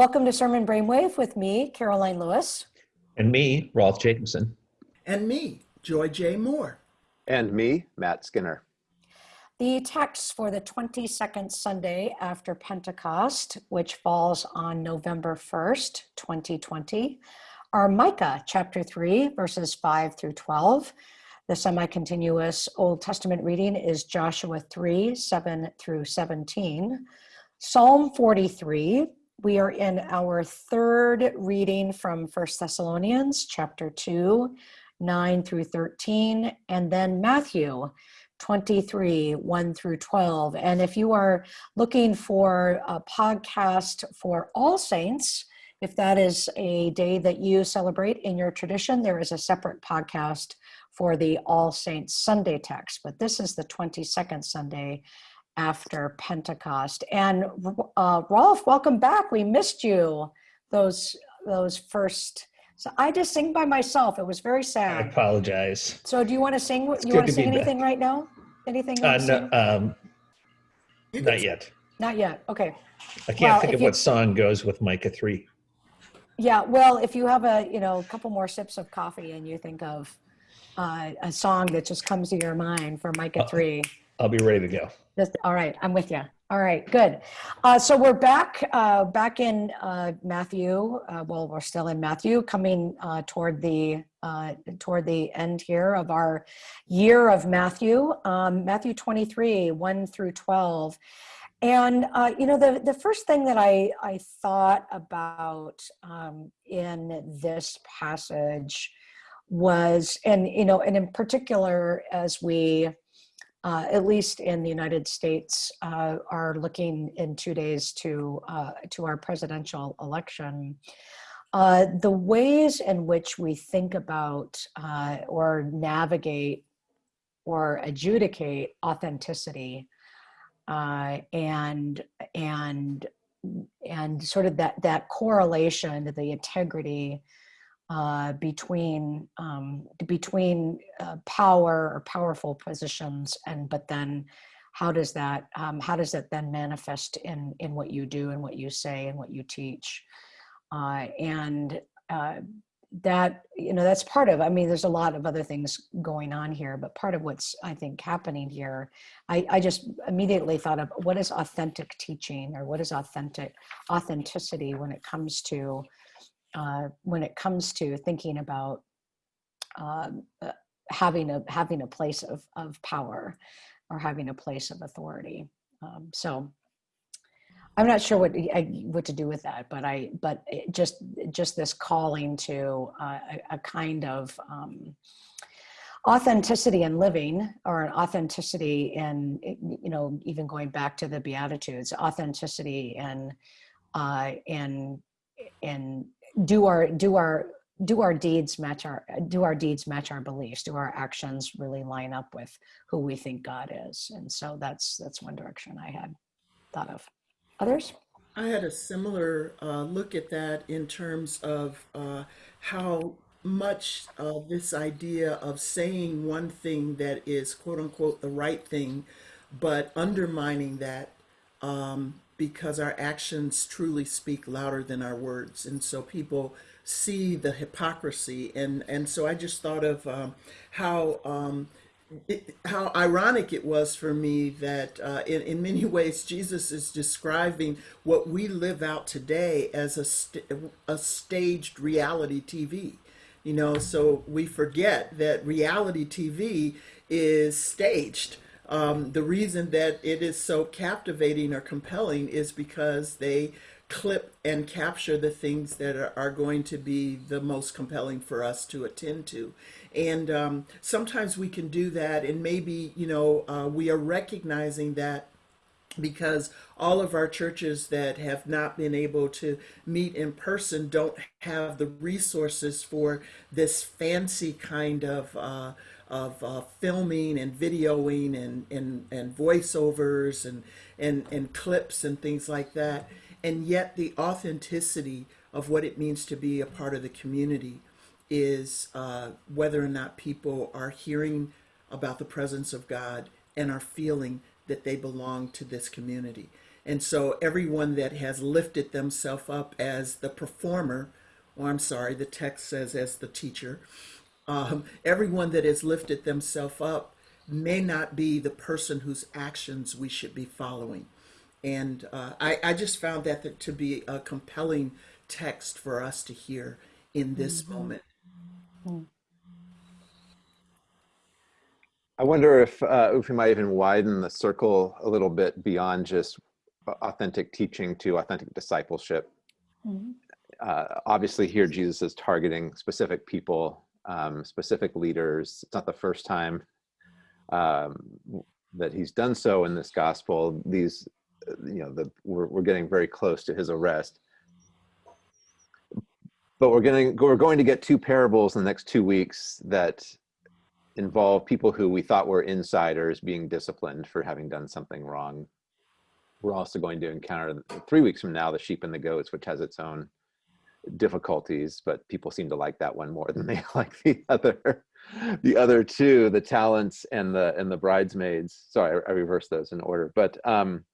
Welcome to Sermon Brainwave with me, Karoline Lewis. And me, Rolf Jacobson. And me, Joy J. Moore. And me, Matt Skinner. The text for the 22nd Sunday after Pentecost, which falls on November 1st, 2020, are Micah chapter 3, verses 5 through 12. The semi continuous Old Testament reading is Joshua 3, 7 through 17. Psalm 43, we are in our third reading from First Thessalonians chapter 2, 9 through 13, and then Matthew 23, 1 through 12. And if you are looking for a podcast for All Saints, if that is a day that you celebrate in your tradition, there is a separate podcast for the All Saints Sunday text. But this is the 22nd Sunday after Pentecost. And uh, Rolf, welcome back. We missed you those those first. So I just sing by myself. It was very sad. I apologize. So do you want to sing? It's you want to sing anything back. right now? Anything? Uh, no, um, not yet. Not yet. Okay. I can't well, think of you, what song goes with Micah three. Yeah, well, if you have a you know a couple more sips of coffee and you think of uh, a song that just comes to your mind for Micah three, I'll be ready to go. Just, all right, I'm with you. All right, good. Uh, so we're back, uh, back in uh, Matthew. Uh, well, we're still in Matthew, coming uh, toward the uh, toward the end here of our year of Matthew. Um, Matthew 23, 1 through 12. And you know, the the first thing that I I thought about um, in this passage was, and you know, and in particular as we uh, at least in the United States, uh, are looking in two days to uh, to our presidential election. Uh, the ways in which we think about uh, or navigate or adjudicate authenticity uh, and and and sort of that that correlation to the integrity uh, between um, between uh, power or powerful positions and but then how does that um, how does that then manifest in in what you do and what you say and what you teach? Uh, and uh, that you know that's part of i mean there's a lot of other things going on here but part of what's i think happening here i, I just immediately thought of what is authentic teaching or what is authentic authenticity when it comes to uh, when it comes to thinking about um, uh, having a having a place of of power or having a place of authority. Um, so I'm not sure what what to do with that, but I but just just this calling to uh, a, a, kind of um, authenticity in living or an authenticity in you know even going back to the beatitudes authenticity in uh in in do our do our do our deeds match our do our deeds match our beliefs? Do our actions really line up with who we think god is? And so that's that's one direction i had thought of. Others? I had a similar uh, look at that in terms of uh, how much of this idea of saying one thing that is quote unquote the right thing but undermining that um, because our actions truly speak louder than our words. And so people see the hypocrisy. And, and so I just thought of um, how, um, it, how ironic it was for me that uh, in, in many ways Jesus is describing what we live out today as a, st a staged reality TV. You know, so we forget that reality TV is staged um, the reason that it is so captivating or compelling is because they clip and capture the things that are, are going to be the most compelling for us to attend to. And um, sometimes we can do that and maybe, you know, uh, we are recognizing that because all of our churches that have not been able to meet in person don't have the resources for this fancy kind of uh, of uh, filming and videoing and, and, and voiceovers and, and, and clips and things like that. And yet the authenticity of what it means to be a part of the community is uh, whether or not people are hearing about the presence of God and are feeling that they belong to this community. And so everyone that has lifted themselves up as the performer, or I'm sorry, the text says as the teacher, um, everyone that has lifted themselves up may not be the person whose actions we should be following. And uh, I, I just found that to be a compelling text for us to hear in this moment. I wonder if, uh, if we might even widen the circle a little bit beyond just authentic teaching to authentic discipleship. Uh, obviously, here Jesus is targeting specific people, um, specific leaders. It's not the first time um, that he's done so in this gospel. These, you know, the, we're, we're getting very close to his arrest. But we're going to we're going to get two parables in the next two weeks that involve people who we thought were insiders being disciplined for having done something wrong. We're also going to encounter three weeks from now the sheep and the goats, which has its own difficulties, but people seem to like that one more than they like the other. The other two, the talents and the and the bridesmaids. Sorry, I, I reversed those in order. But um,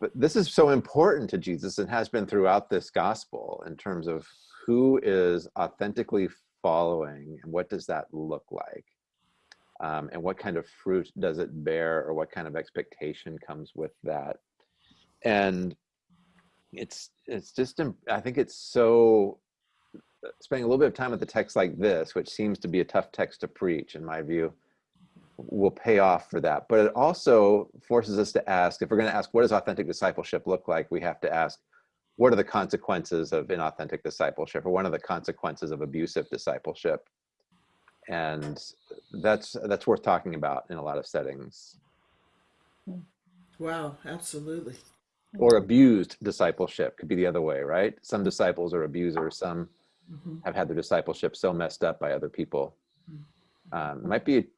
but this is so important to Jesus and has been throughout this gospel in terms of who is authentically following and what does that look like um, and what kind of fruit does it bear or what kind of expectation comes with that and it's it's just i think it's so uh, spending a little bit of time with the text like this which seems to be a tough text to preach in my view will pay off for that. But it also forces us to ask if we're going to ask what does authentic discipleship look like we have to ask what are the consequences of inauthentic discipleship or one of the consequences of abusive discipleship? And that's that's worth talking about in a lot of settings. Wow, absolutely. Or abused discipleship could be the other way right? Some disciples are abusers some Mhm. have had their discipleship so messed up by other people. Um, might be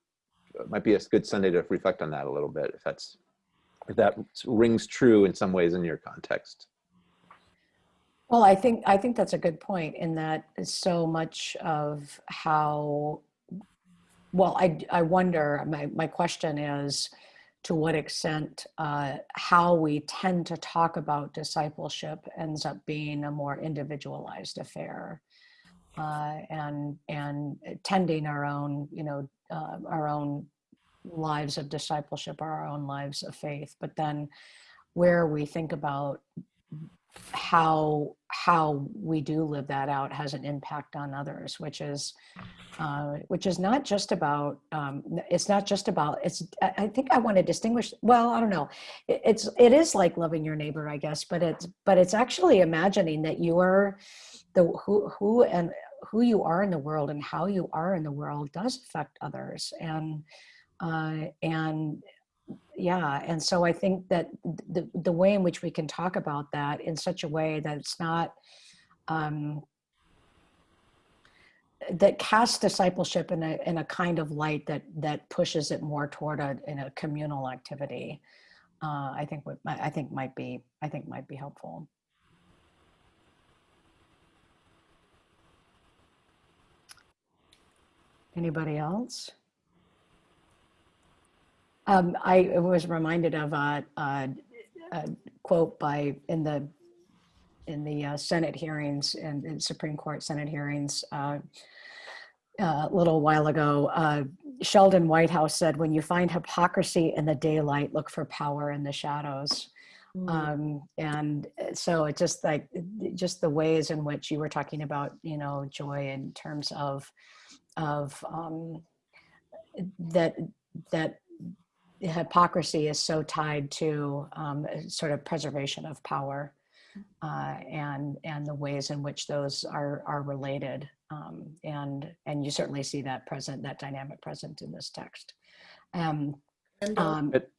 might be a good sunday to reflect on that a little bit if that's if that rings true in some ways in your context. Well, I think I think that's a good point in that so much of how well I I wonder my my question is to what extent uh, how we tend to talk about discipleship ends up being a more individualized affair uh, and and tending our own you know uh, our own lives of discipleship or our own lives of faith. But then where we think about how how we do live that out has an impact on others which is uh, which is not just about um, it's not just about it's I, think i want to distinguish well i don't know. It, it's it is like loving your neighbor i guess but it's but it's actually imagining that you are the who who and who you are in the world and how you are in the world does affect others. And uh, and yeah and so i think that the, the way in which we can talk about that in such a way that it's not um, that casts discipleship in a, in a kind of light that that pushes it more toward a in a communal activity uh, i think would i think might be i think might be helpful. Anybody else um, I was reminded of a, a, a, quote by in the in the uh, Senate hearings and in Supreme Court Senate hearings uh, a little while ago. Uh, Sheldon Whitehouse said, "When you find hypocrisy in the daylight, look for power in the shadows." Mm. Um, and so it just like just the ways in which you were talking about, you know, joy in terms of of um, that that hypocrisy is so tied to um, sort of preservation of power uh, and and the ways in which those are are related um, and and you certainly see that present that dynamic present in this text. Um, And uh, um, It-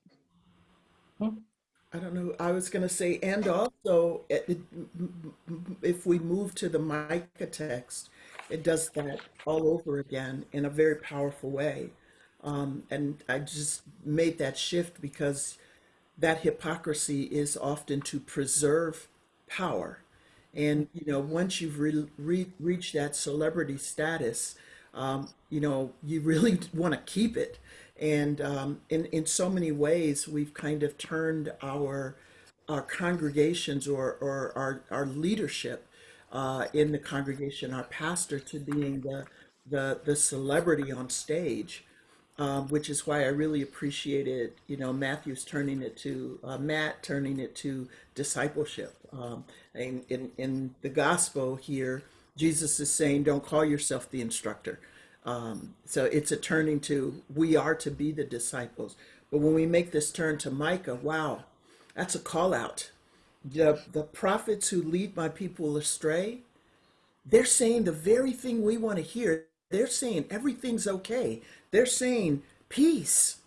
I don't know, I was going to say, and also, it- it- if we move to the Micah text, it does that all over again in a very powerful way. Um, and I just made that shift because that hypocrisy is often to preserve power. And, you know, once you've re- re- reached that celebrity status, um, you know, you really want to keep it. And um, in in so many ways, we've kind of turned our our congregations or or our our leadership uh, in the congregation, our pastor, to being the the the celebrity on stage um, which is why I really appreciated, you know, Matthew's turning it to uh, Matt turning it to discipleship. Um, in in the gospel here, Jesus is saying, "Don't call yourself the instructor." Um, so it's a turning to we are to be the disciples. But when we make this turn to Micah, wow, that's a call out. The the prophets who lead my people astray, they're saying the very thing we want to hear. They're saying everything's okay. They're saying peace.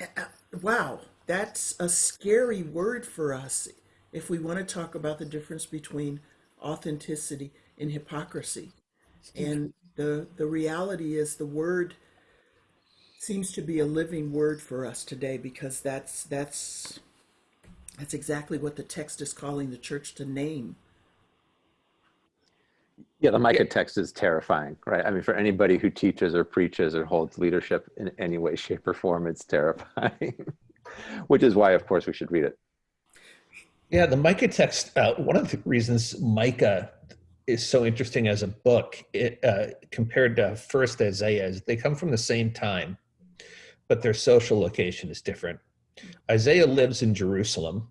Uh, Wow, that's a scary word for us if we want to talk about the difference between authenticity and hypocrisy. And the the reality is the word seems to be a living word for us today because that's that's that's exactly what the text is calling the church to name. Yeah, the Micah text is terrifying, right? I mean, for anybody who teaches or preaches or holds leadership in any way, shape, or form, it's terrifying. Which is why, of course, we should read it. Yeah, the Micah text. Uh, one of the reasons Micah is so interesting as a book, it, uh, compared to First Isaiah, is they come from the same time, but their social location is different. Isaiah lives in Jerusalem.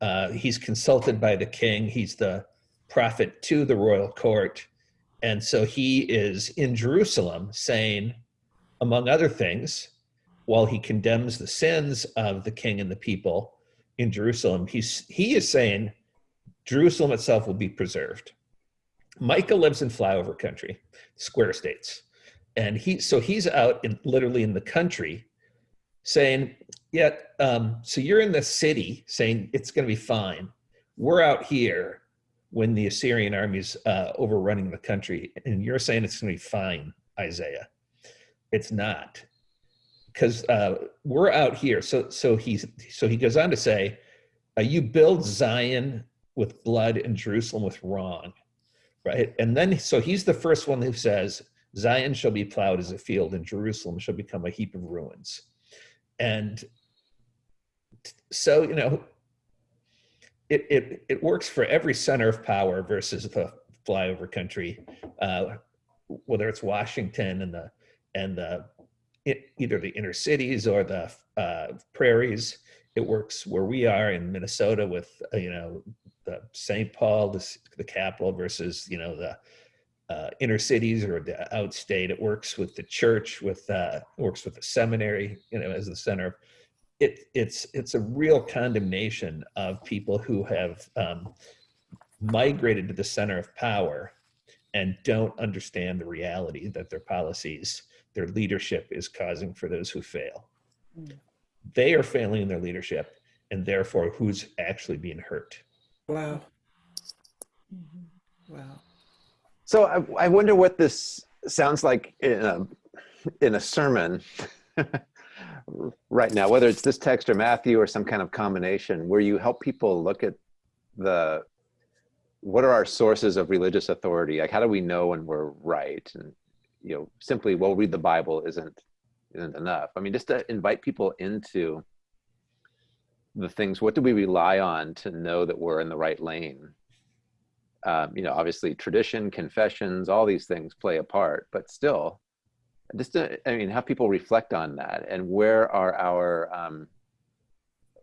Uh, he's consulted by the king. He's the prophet to the royal court, and so he is in Jerusalem, saying, among other things, while he condemns the sins of the king and the people in Jerusalem, he's he is saying Jerusalem itself will be preserved. Micah lives in flyover country, square states, and he so he's out in literally in the country, saying, "Yeah, um, so you're in the city saying it's going to be fine. We're out here when the Assyrian army's uh, overrunning the country, and you're saying it's going to be fine, Isaiah. It's not." because uh, we're out here. So so he's so he goes on to say, uh, "You build Zion with blood and Jerusalem with wrong," right? And then so he's the first one who says, "Zion shall be plowed as a field, and Jerusalem shall become a heap of ruins." And so you know, it it it works for every center of power versus the flyover country, uh, whether it's Washington and the and the it, either the inner cities or the uh, prairies. It works where we are in Minnesota with uh, you know the St. Paul, the, the capital, versus you know the uh, inner cities or the outstate. It works with the church, with uh, works with the seminary, you know, as the center. Of It it's it's a real condemnation of people who have um, migrated to the center of power and don't understand the reality that their policies their leadership is causing for those who fail. Mm. They are failing in their leadership, and therefore, who's actually being hurt? Wow. Mhm. Wow. So I, I wonder what this sounds like in a, in a sermon right now, whether it's this text or Matthew or some kind of combination, where you help people look at the what are our sources of religious authority? Like, how do we know when we're right? And you know, simply well read the Bible isn't isn't enough. I mean, just to invite people into the things. What do we rely on to know that we're in the right lane? Um, you know, obviously tradition, confessions, all these things play a part, but still, just to, I mean, have people reflect on that and where are our um,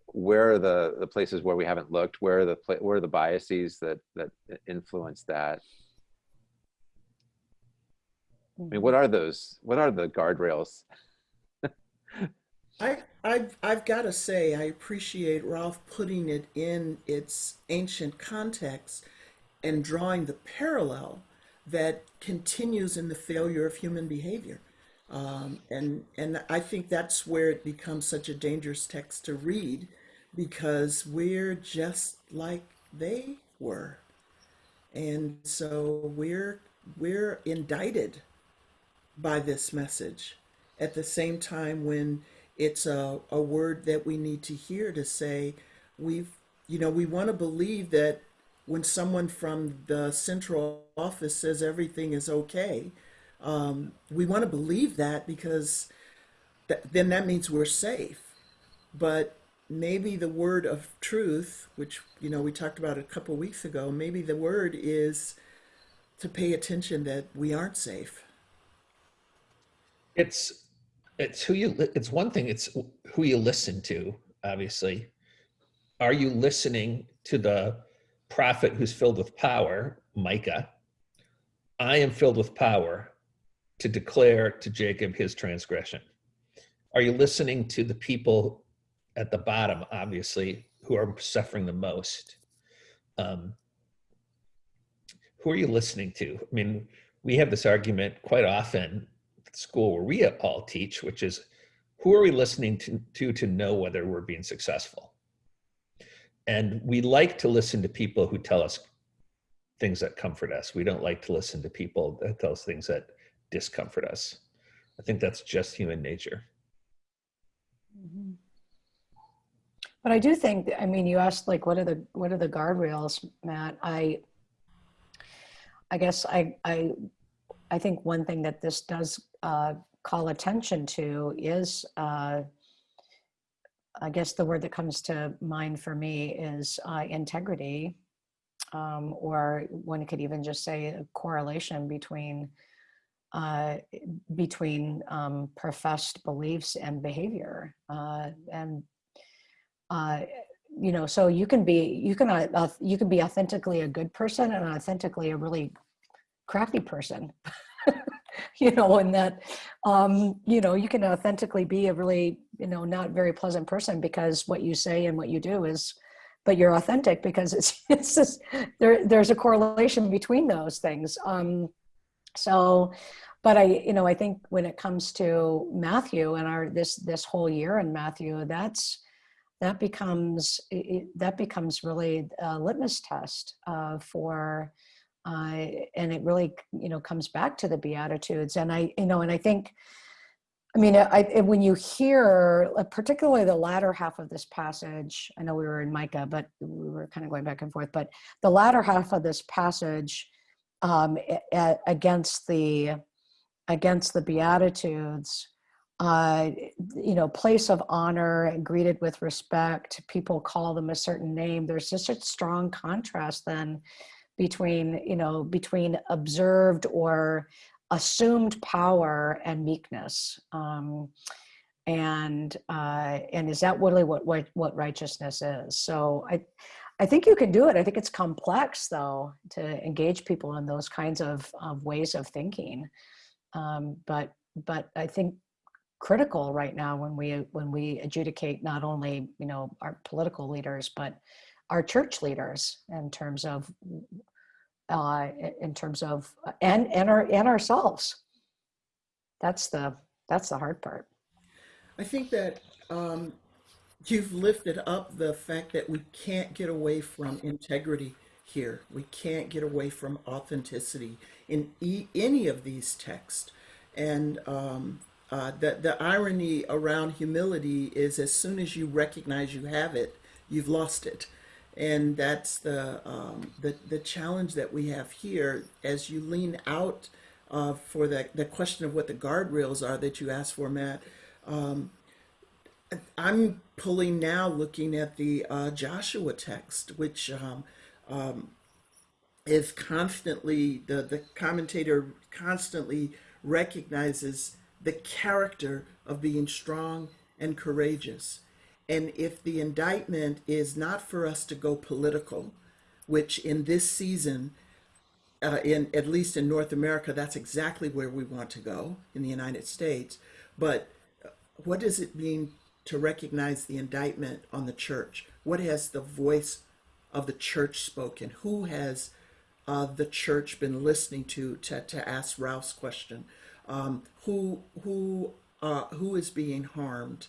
where are the the places where we haven't looked? Where are the where are the biases that that influence that? I mean, what are those? What are the guardrails? I, I've, I've got to say, I appreciate Rolf putting it in its ancient context and drawing the parallel that continues in the failure of human behavior. Um, and, and I think that's where it becomes such a dangerous text to read because we're just like they were. And so we're, we're indicted by this message at the same time when it's a, a word that we need to hear to say we've you know we want to believe that when someone from the central office says everything is okay Um, we want to believe that because th- then that means we're safe. But maybe the word of truth, which you know we talked about a couple weeks ago, maybe the word is to pay attention that we aren't safe. It's it's who you it's one thing it's who you listen to obviously are you listening to the prophet who's filled with power micah i am filled with power to declare to jacob his transgression are you listening to the people at the bottom obviously who are suffering the most um, who are you listening to i mean we have this argument quite often at school where we all teach, which is who are we listening to, to to know whether we're being successful? And we like to listen to people who tell us things that comfort us. We don't like to listen to people that tell us things that discomfort us. I think that's just human nature. Mhm. But I do think, I mean, you asked like, what are the, what are the guardrails, Matt? I, I guess I, I, I think one thing that this does uh, call attention to is, uh, I guess the word that comes to mind for me is uh, integrity, um, or one could even just say a correlation between uh, between um, professed beliefs and behavior, uh, and uh, you know, so you can be you can uh, uh, you can be authentically a good person and authentically a really crappy person. you know, and that, um, you know, you can authentically be a really, you know, not very pleasant person because what you say and what you do is, but you're authentic because it's, it's just, there, there's a correlation between those things. Um, so, but I, you know, I think when it comes to Matthew and our, this, this whole year in Matthew, that's, that becomes, it, that becomes really a litmus test uh, for, uh, and it really you know comes back to the beatitudes. And i you know and i think i mean I, when you hear uh, particularly the latter half of this passage i know we were in micah but we were kind of going back and forth but the latter half of this passage um, against the against the beatitudes uh, you know, place of honor, and greeted with respect. People call them a certain name. There's just a strong contrast then between you know between observed or assumed power and meekness um, and uh, and is that really what, what what righteousness is so i i think you can do it i think it's complex though to engage people in those kinds of, of ways of thinking um, but but i think critical right now when we when we adjudicate not only you know our political leaders but our church leaders in terms of uh, in terms of and and our and ourselves. That's the that's the hard part. I think that um, you've lifted up the fact that we can't get away from integrity here. We can't get away from authenticity in e- any of these texts. And um, uh, the, the irony around humility is as soon as you recognize you have it, you've lost it. And that's the, um, the, the challenge that we have here as you lean out uh, for the, the question of what the guardrails are that you asked for, Matt. Um, I'm pulling now looking at the uh, Joshua text, which um, um, is constantly, the, the commentator constantly recognizes the character of being strong and courageous. And if the indictment is not for us to go political, which in this season, uh, in at least in North America, that's exactly where we want to go in the United States. But uh, what does it mean to recognize the indictment on the church? What has the voice of the church spoken? Who has uh, the church been listening to to, to ask Rolf's question? Um, who who uh, who is being harmed?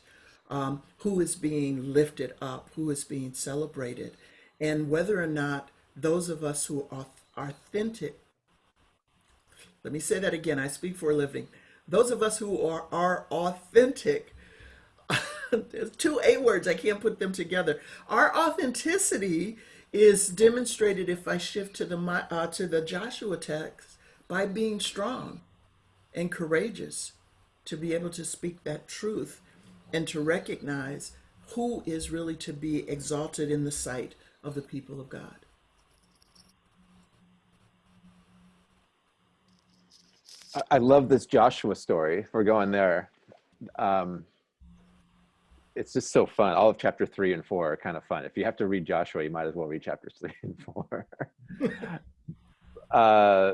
Um, who is being lifted up? Who is being celebrated? And whether or not those of us who are authentic, let me say that again. I speak for a living. Those of us who are are authentic there's two A words, I can't put them together. Our authenticity is demonstrated if I shift to the uh, to the Joshua text by being strong. and courageous to be able to speak that truth and to recognize who is really to be exalted in the sight of the people of God. I- love this Joshua story. We're going there, um, it's just so fun. All of chapter three and four are kind of fun. If you have to read Joshua, you might as well read chapters three and four. uh,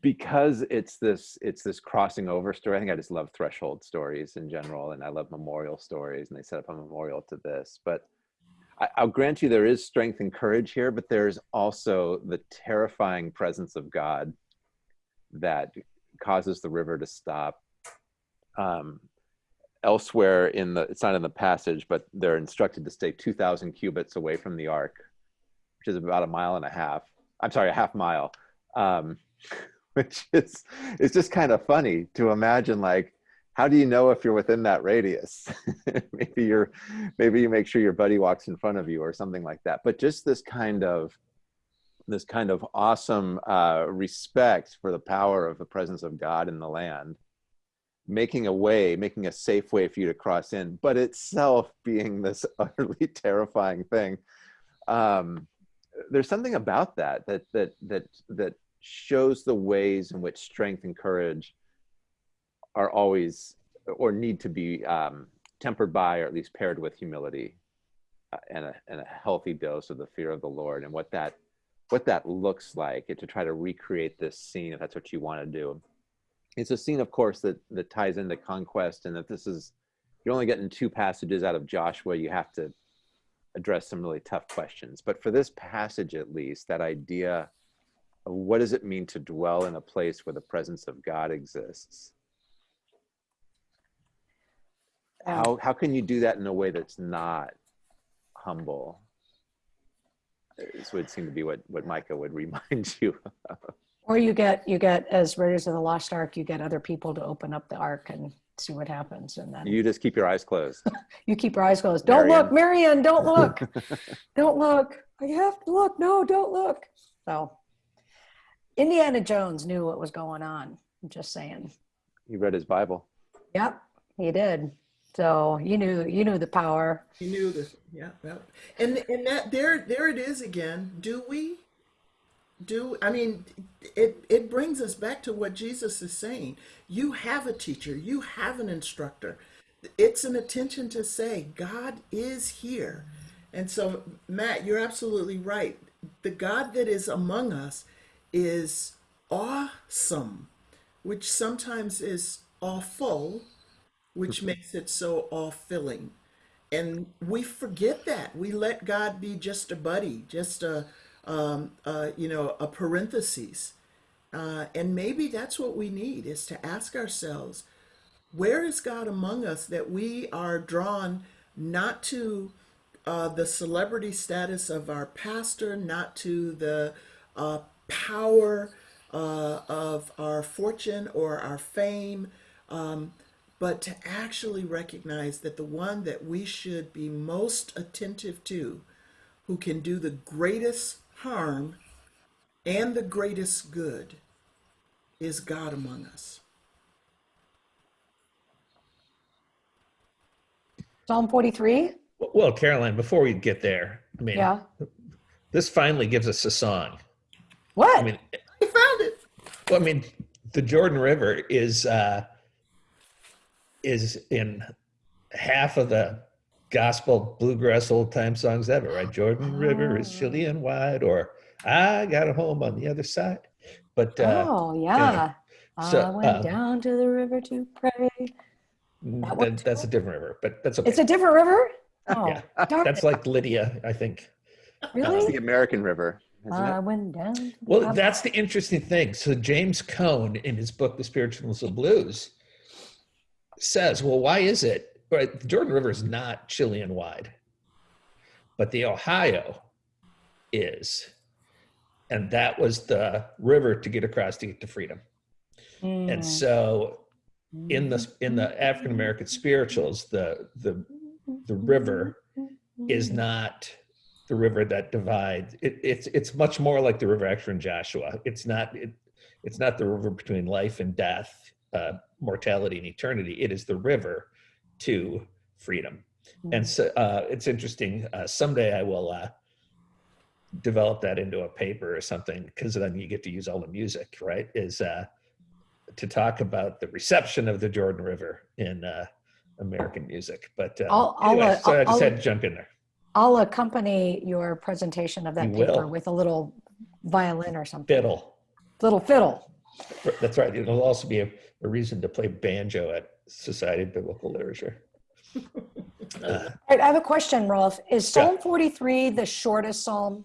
because it's this it's this crossing over story. I think I just love threshold stories in general, and I love memorial stories, and they set up a memorial to this. But I, I'll grant you there is strength and courage here, but there's also the terrifying presence of God that causes the river to stop. Um, elsewhere in the, it's not in the passage, but they're instructed to stay 2,000 cubits away from the ark, which is about a mile and a half. I'm sorry, a half mile, um, which is it's just kind of funny to imagine. Like, how do you know if you're within that radius? maybe you're, maybe you make sure your buddy walks in front of you or something like that. But just this kind of this kind of awesome uh, respect for the power of the presence of God in the land, making a way, making a safe way for you to cross in, but itself being this utterly terrifying thing. Um, there's something about that that that that that shows the ways in which strength and courage are always or need to be um, tempered by or at least paired with humility uh, and, a, and a healthy dose of the fear of the Lord and what that what that looks like to try to recreate this scene if that's what you want to do it's a scene of course that that ties into conquest and that this is you're only getting two passages out of joshua you have to address some really tough questions. But for this passage at least that idea of what does it mean to dwell in a place where the presence of god exists? Um, how how can you do that in a way that's not humble? This would seem to be what what micah would remind you of. Or you get, you get, as Raiders of the Lost Ark, you get other people to open up the ark and see what happens. And then you just keep your eyes closed you keep your eyes closed. Don't look, Marion, don't look. don't look. I have to look. No, don't look. So Indiana Jones knew what was going on. I'm just saying. he read his bible Yep, he did. So you knew, you knew the power. You knew this, yeah, yeah. And and that there there it is again. Do we? Do I mean it it brings us back to what Jesus is saying. You have a teacher, you have an instructor. It's an attention to say God is here. And so Matt, you're absolutely right. The God that is among us is awesome, which sometimes is awful, which makes it so all-filling. And we forget that. We let God be just a buddy, just a, um, uh, you know, a parenthesis. Uh, and maybe that's what we need is to ask ourselves, where is God among us that we are drawn not to uh, the celebrity status of our pastor, not to the uh, power uh, of our fortune or our fame, um, but to actually recognize that the one that we should be most attentive to, who can do the greatest harm and the greatest good, is God among us. Psalm 43. Well, Karoline, before we get there, I mean, Yeah. this finally gives us a song. What? I mean, I found it. well, I mean, the Jordan River is uh, is in half of the gospel bluegrass old time songs ever, right? Jordan River is chilly and wide, or I got a home on the other side. But uh, oh, yeah. So, I went uh, down to the river to pray. that that, that's a different river. But that's okay. It's a different river? Oh, Yeah. that's it. like Lydia, I think. it's really? the american river isn't I it went down. to the Well, top- that's the interesting thing. So James Cone, in his book *The Spiritualness of Blues*, says, "Well, why is it? Right, the Jordan River is not chilly and wide, but the Ohio is, and that was the river to get across to get to freedom. And Mm. so, in the in the African American spirituals, the the the river is not the river that divides. It, it's it's much more like the river actually in Joshua. It's not it, it's not the river between life and death. uh, mortality and eternity. It is the river to freedom. And so uh, it's interesting. Uh, someday I will uh, develop that into a paper or something because then you get to use all the music, right? Is uh, to talk about the reception of the Jordan River in uh, American music. But uh, I'll- I'll, anyway, uh, so I just I'll- had to jump in there. I'll accompany your presentation of that You paper will. with a little violin or something, Fiddle. little fiddle. That's right. It'll also be a, a reason to play banjo at Society of Biblical Literature. Uh, All right, I have a question, Rolf. Is Yeah. Psalm 43 the shortest psalm?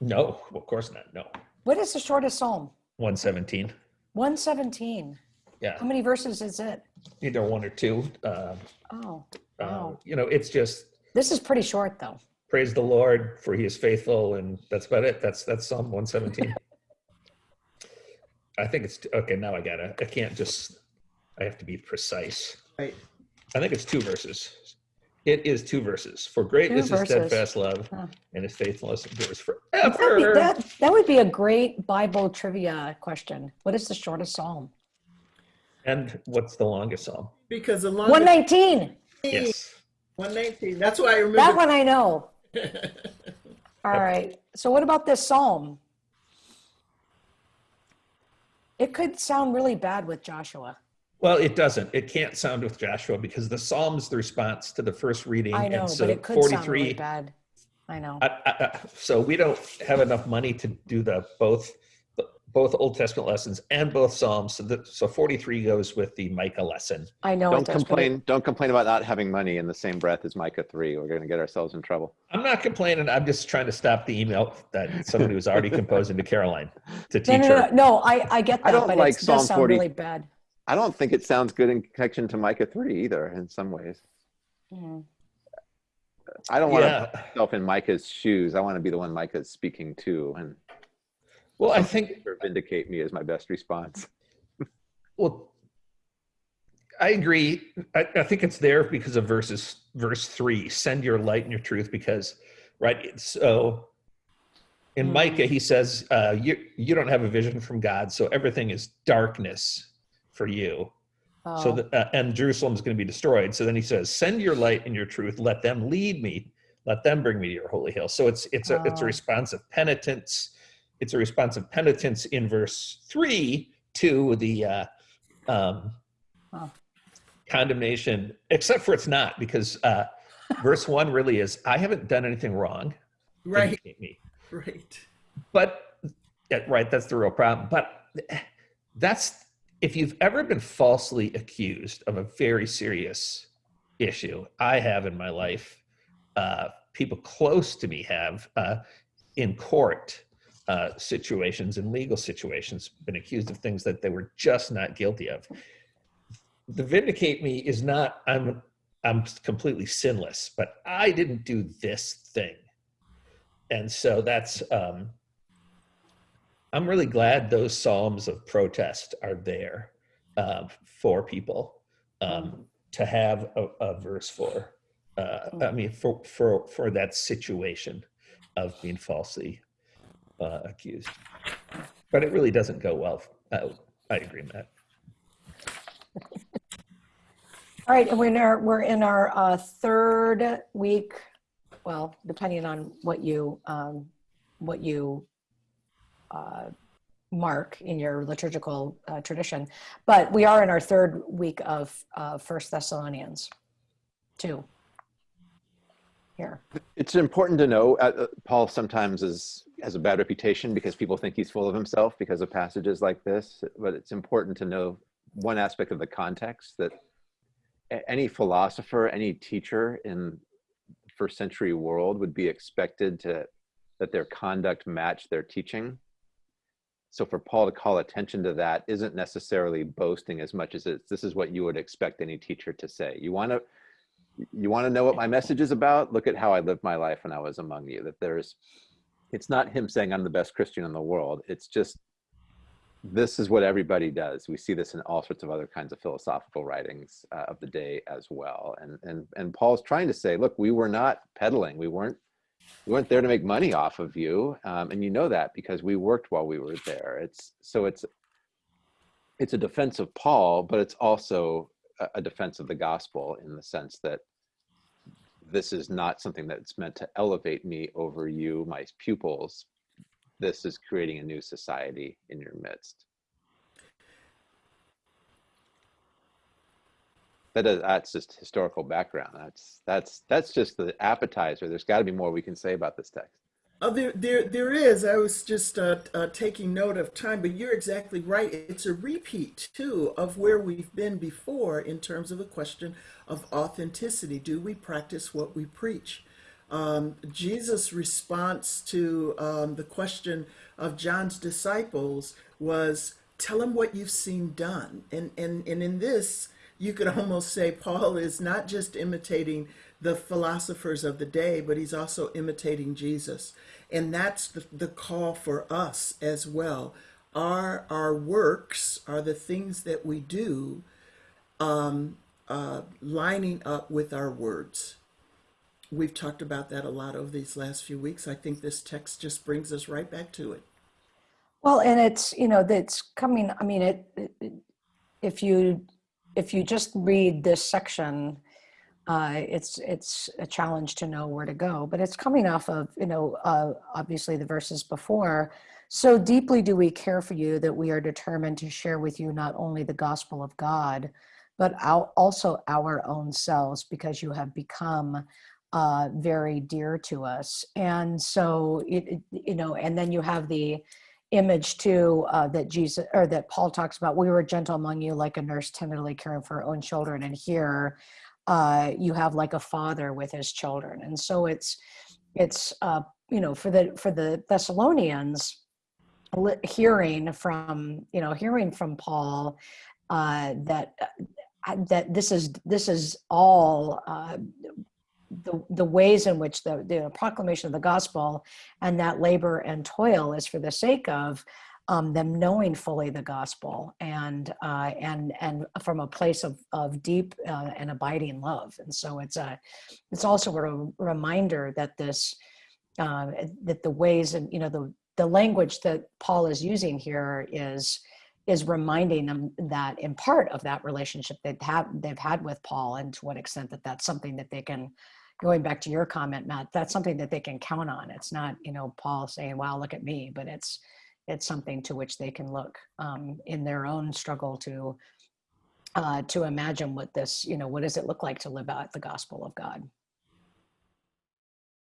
no, of course not. No. What is the shortest psalm? 117. 117. Yeah. How many verses is it? Either one or two. Uh, Oh, uh, Wow. you know, it's just this is pretty short though. praise the Lord for he is faithful. And that's about it. That's, that's Psalm 117. I think it's, okay, now I gotta, I can't just, I have to be precise. Right. I think it's two verses. It is two verses. For great Two is his steadfast love, Huh. and his faithfulness endures That'd be- forever. That, that would be a great Bible trivia question. What is the shortest psalm? And what's the longest psalm? Because the longest 119. Yes. 119. That's why I remember. That one I know. All right. So what about this psalm? It could sound really bad with Joshua. Well, it doesn't. It can't sound with Joshua because the psalm's the response to the first reading. I know, and so but it could 43, sound really bad. I know. I, I, I- so we don't have enough money to do the both both Old Testament lessons and both Psalms. So, the, so 43 goes with the Micah lesson. I know. Don't it does, but complain. Don't complain about not having money in the same breath as Micah three. We're going to get ourselves in trouble. I'm not complaining. I'm just trying to stop the email that somebody was already composing to Karoline to teach no, no, her. no, no, I, I get that. I that, don't but like it Psalm does sound 40. really bad. I don't think it sounds good in connection to Micah three either. In some ways, Mm. I don't want to Yeah. put myself in Micah's shoes. I want to be the one Micah's speaking to, and Well, I think vindicate me as my best response. Well, I agree. I, I think it's there because of verses verse three. Send your light and your truth, because right. So in Hmm. Micah, he says, uh, "You you don't have a vision from God, so everything is darkness for you." So Oh, that uh, and Jerusalem is going to be destroyed. So then he says, "Send your light and your truth. Let them lead me. Let them bring me to your holy hill." So it's it's a it's a response of penitence. It's a response of penitence in verse three to the uh, um, Oh. condemnation, except for it's not because uh, verse one really is, "I haven't done anything wrong. right. Me." Right. but yeah, right that's the real problem but that's if you've ever been falsely accused of a very serious issue i have in my life uh, people close to me have uh, in court uh, situations in legal situations been accused of things that they were just not guilty of. The vindicate me is not i'm i'm completely sinless but i didn't do this thing. And so that's um i'm really glad those psalms of protest are there uh, for people um, to have a, a verse for uh, i mean for for for that situation of being falsely uh, accused. But it really doesn't go well. Uh, i agree matt. All right, and we're in our, we're in our uh, third week, well, depending on what you, um, what you uh, mark in your liturgical uh, tradition, but we are in our third week of uh, First Thessalonians, two. Here, It's important to know uh, uh, Paul sometimes is has a bad reputation because people think he's full of himself because of passages like this. But it's important to know one aspect of the context that any philosopher, any teacher in first century world would be expected to that their conduct match their teaching. So for Paul to call attention to that isn't necessarily boasting as much as it's this is what you would expect any teacher to say. You want to you want to know what my message is about? Look at how i lived my life when i was among you. That there's it's not him saying i'm the best christian in the world. It's just this is what everybody does. We see this in all sorts of other kinds of philosophical writings uh, of the day as well. And and and paul's trying to say look we were not peddling. We weren't we weren't there to make money off of you um, and you know that because we worked while we were there it's so it's it's a defense of Paul, but it's also a, a defense of the gospel in the sense that this is not something that's meant to elevate me over you, my pupils. This is creating a new society in your midst. That that's just historical background. That's that's that's just the appetizer. There's got to be more we can say about this text. Oh, there, there, there is. I was just uh, uh, taking note of time, but you're exactly right. It's a repeat, too, of where we've been before in terms of the question of authenticity. Do we practice what we preach? Um, Jesus' response to um, the question of John's disciples was, "Tell them what you've seen done." And and and in this, you could almost say Paul is not just imitating the philosophers of the day, but he's also imitating Jesus. And that's the, the call for us as well. Are our works, are the things that we do, um, uh, lining up with our words? We've talked about that a lot over these last few weeks. I think this text just brings us right back to it. Well, and it's, you know, that's coming, I mean, it, it if you, if you just read this section, uh, it's it's a challenge to know where to go. But it's coming off of you know uh, obviously the verses before. So deeply do we care for you that we are determined to share with you not only the gospel of God, but our, also our own selves because you have become uh, very dear to us. And so it, it you know, and then you have the image too uh, that Jesus or that Paul talks about. We were gentle among you, like a nurse tenderly caring for her own children, and here uh, you have like a father with his children and so it's it's uh, you know for the for the thessalonians hearing from you know hearing from paul uh, that uh, that this is this is all uh, the the ways in which the the proclamation of the gospel and that labor and toil is for the sake of um, them knowing fully the gospel and uh, and and from a place of of deep uh, and abiding love. And so it's a it's also a reminder that this uh, that the ways and you know the the language that Paul is using here is is reminding them that in part of that relationship they've had they've had with Paul and to what extent that that's something that they can going back to your comment Matt that's something that they can count on it's not you know Paul saying wow look at me but it's it's something to which they can look um, in their own struggle to uh, to imagine what this, you know, what does it look like to live out the gospel of God?